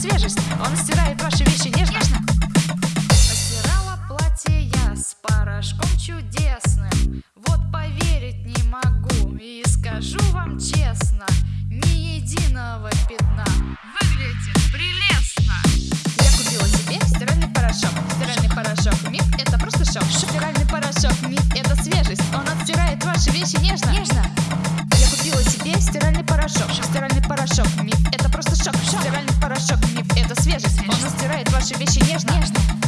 свежесть. Он стирает ваши вещи нежно. нежно. Постирала платье я с порошком чудесным. Вот поверить не могу и скажу вам честно. нежно, нежно.